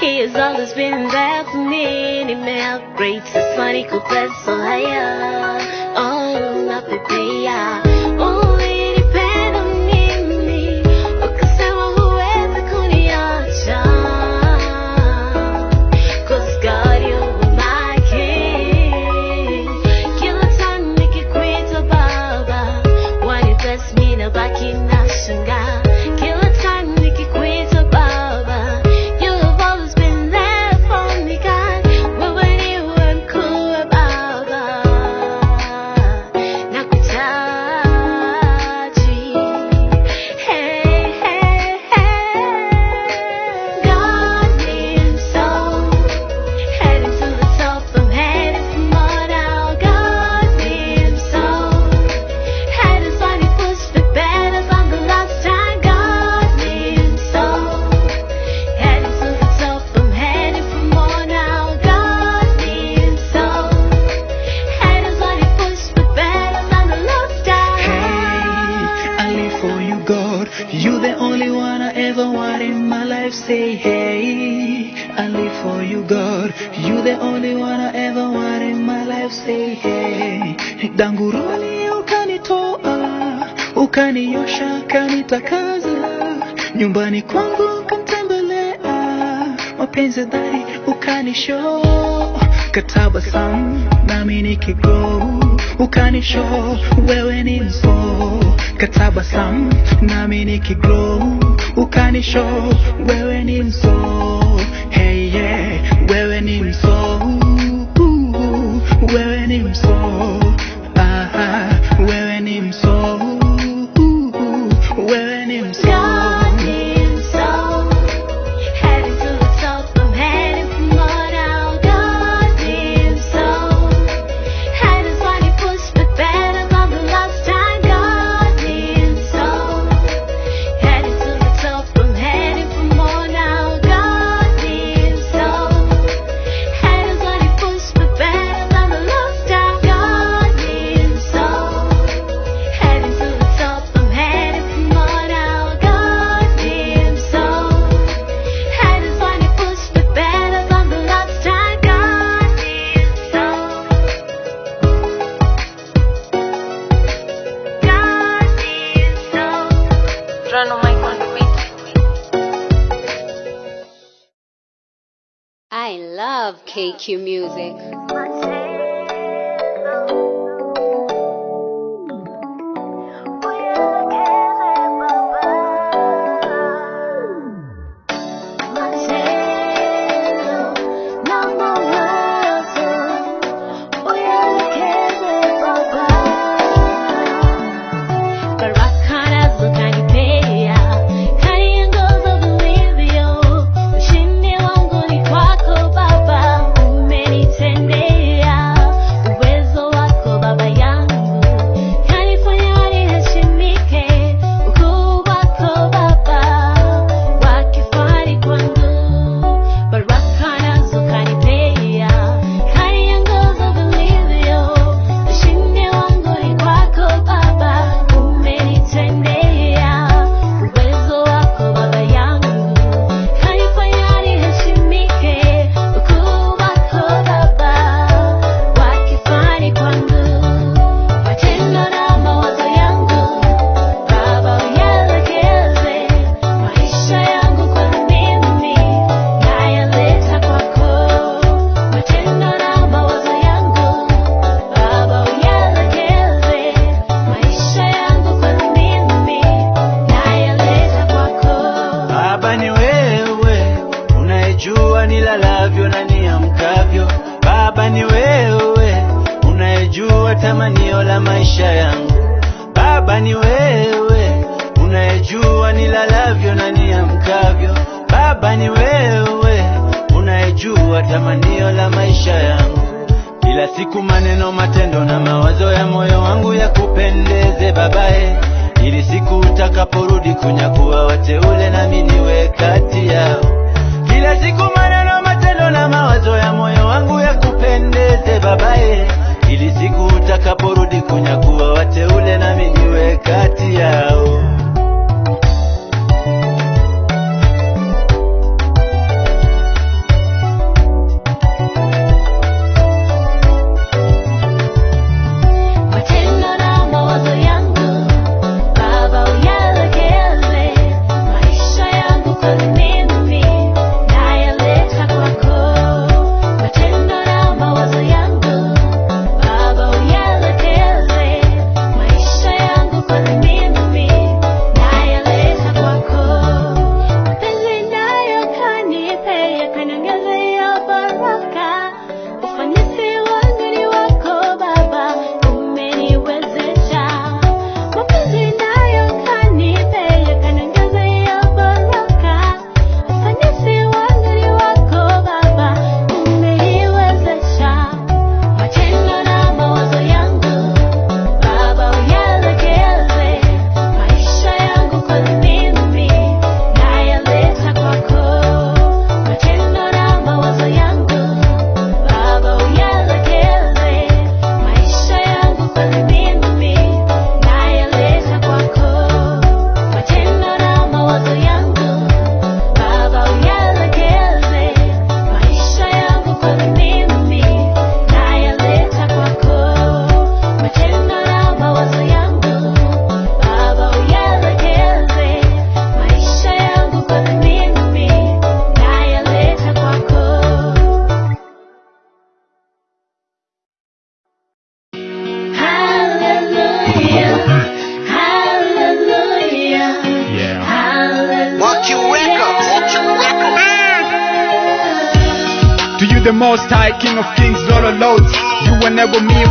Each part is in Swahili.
He has always been there for me. Ni me upgrades, es marico, so high. Oh, love me, yeah. day I live for you, God. You the only one I ever want in my life. Say hey, danguruli ukanitoa, ukaniosha, ukanitakaza, nyumbani kwangu ukanitembelea, mapenzi dhari ukanishow, katabasamu nami nikigrow ukanisho, wewe ni mpo katabasam nami nikiglow, ukanisho, wewe ni mso hey yeah, wewe ni mso, wewe ni mso KQ Music. tamanio la maisha yangu. Baba ni wewe unayejua nilalavyo na niamkavyo. Baba ni wewe unayejua tamanio la maisha yangu. Kila siku maneno, matendo na mawazo ya moyo wangu yakupendeze babae, ili siku utakaporudi kunyakuwa wateule, nami niwe kati yao. Kila siku maneno, matendo na mawazo ya moyo wangu yakupendeze babae ili siku utakaporudi kunyakuwa wateule na miniwe kati yao.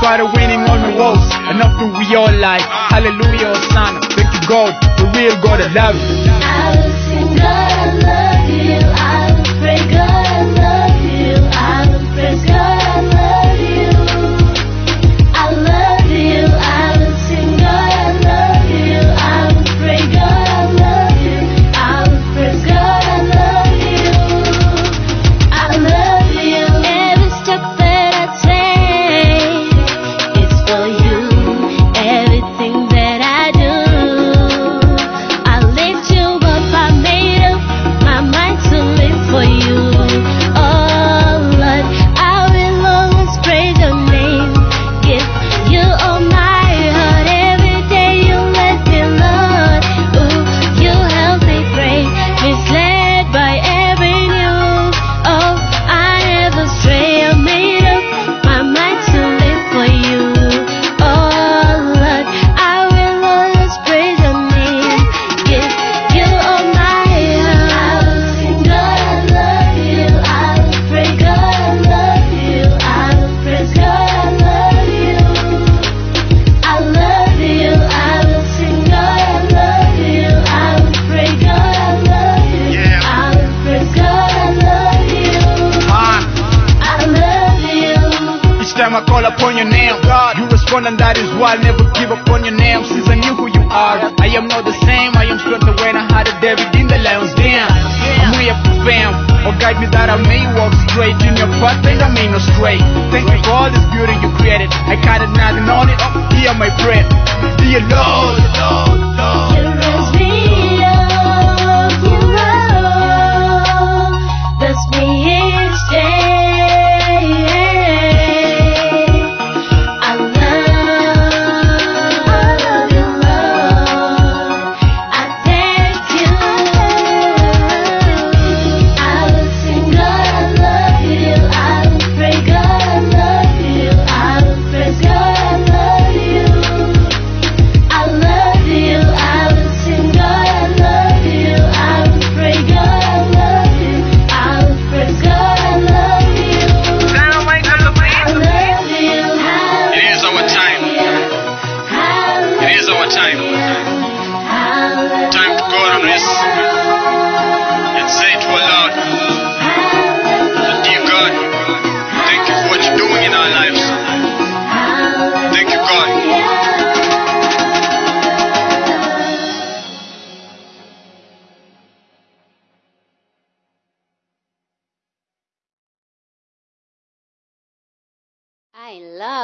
Try to winning on the walls, and often we all like, Hallelujah, Hosanna, thank you God, the real God I love. you. I'll sing God love. Call upon your name, God, you respond and that is why I never give up on your name. Since I knew who you are, I am not the same. I am stronger when I had a David in the lion's den. I'm way up fam, or guide me that I may walk straight in your path and I may not stray. Thank you for all this beauty you created. I counted nothing on it. Hear my prayer, dear Lord.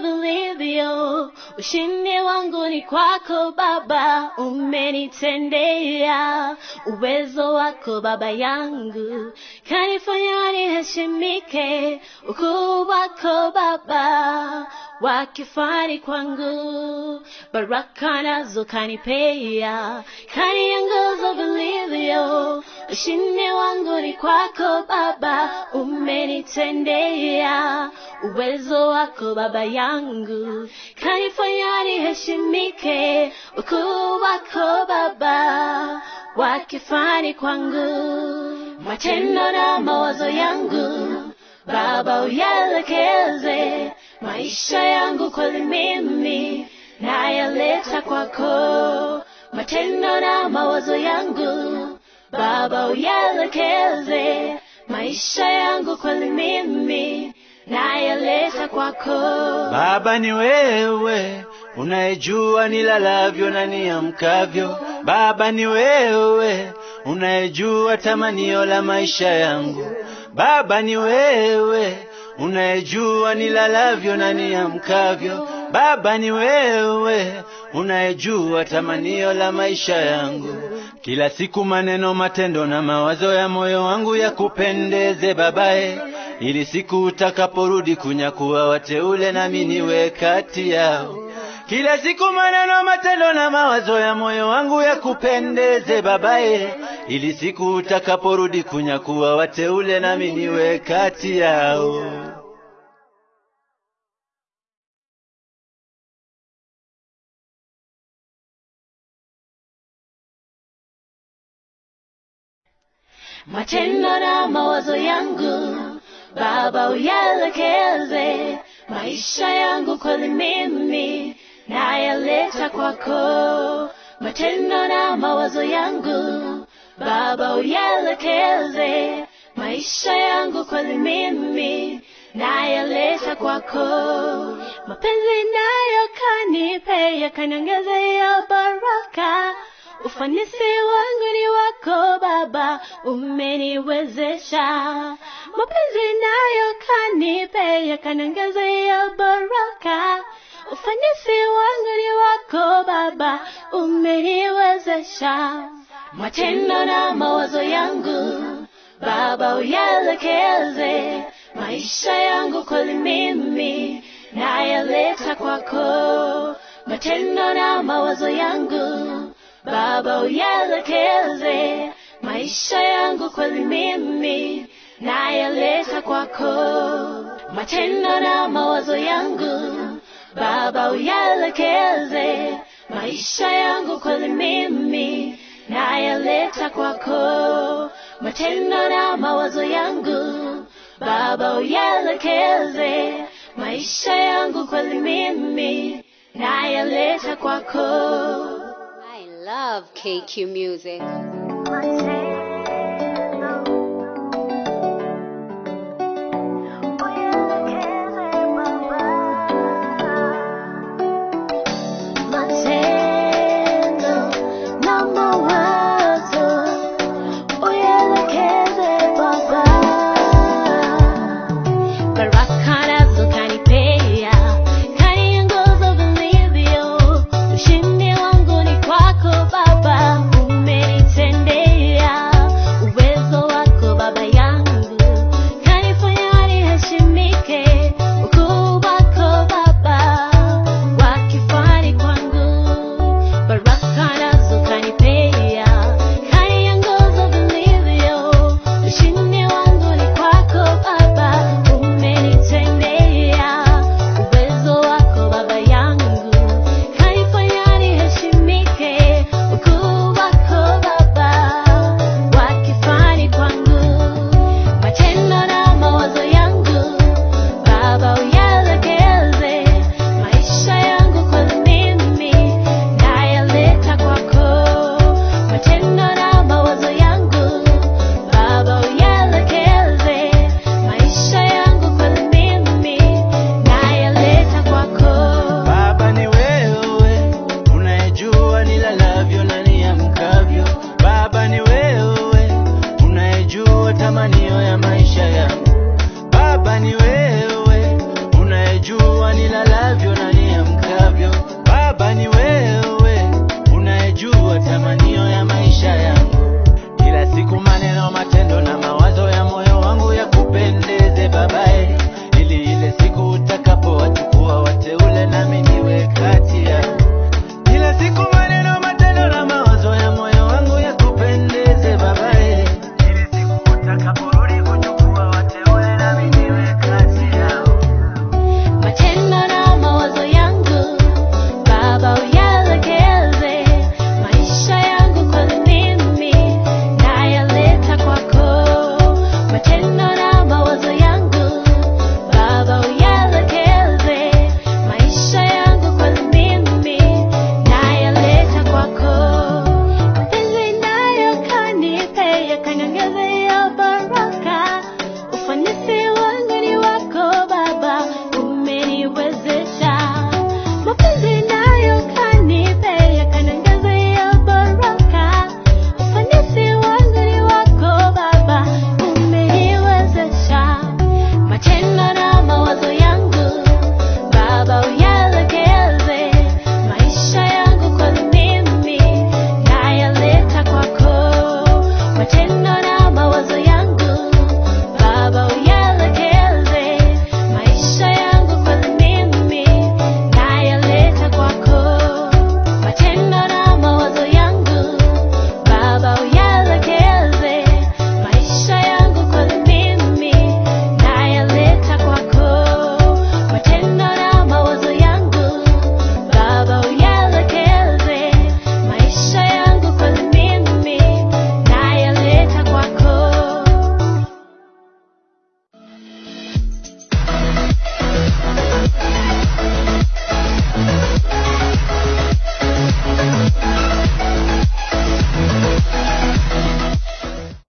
vilivyo. Ushindi wangu ni kwako Baba, oh, umenitendea. Uwezo wako Baba yangu kanifanya niheshimike. Ukuu wako Baba wakifani kwangu, baraka nazo kanipea, kaniongoza vilivyo. Ushindi wangu ni kwako Baba, umenitendea. Uwezo wako Baba yangu kanifanya niheshimike. Ukuu wako Baba wakifani kwangu, matendo na mawazo yangu Baba uyaelekeze maisha yangu kweli mimi nayaleta kwako, matendo na mawazo yangu Baba uyalekeze maisha yangu kweli mimi nayaleta kwako. Baba ni wewe unayejua nilalavyo na niamkavyo. Baba ni wewe unayejua tamanio la maisha yangu. Baba ni wewe unayejua nilalavyo na niamkavyo. Baba ni wewe unayejua tamanio la maisha yangu. Kila siku maneno, matendo na mawazo ya moyo wangu yakupendeze babaye, ili siku utakaporudi kunyakuwa wateule nami niwe kati yao. Kila siku maneno, matendo na mawazo ya moyo wangu yakupendeze babae, ili siku utakaporudi kunyakuwa wateule nami niwe kati yao. matendo na mawazo yangu Baba uyalekeze, maisha yangu kweli mimi nayaleta kwako, matendo na mawazo yangu Baba uyelekeze maisha yangu kwa mimi nayaleta kwako, mapenzi nayo kanipe yakaniongezea baraka Ufanisi wangu ni wako Baba, umeniwezesha. Mapenzi nayo kanipe yakaniongezea baraka. Ufanisi wangu ni wako Baba, umeniwezesha. Matendo na mawazo yangu Baba uyaelekeze. Maisha yangu kweli mimi nayaleta kwako, matendo na mawazo yangu Baba uyaelekeze. Maisha yangu kweli mimi nayaleta kwako, matendo na mawazo yangu Baba uyaelekeze. Maisha yangu kweli mimi nayaleta kwako, matendo na mawazo yangu Baba uyalekeze maisha yangu kweli mimi nayaleta kwako. I love KQ Music.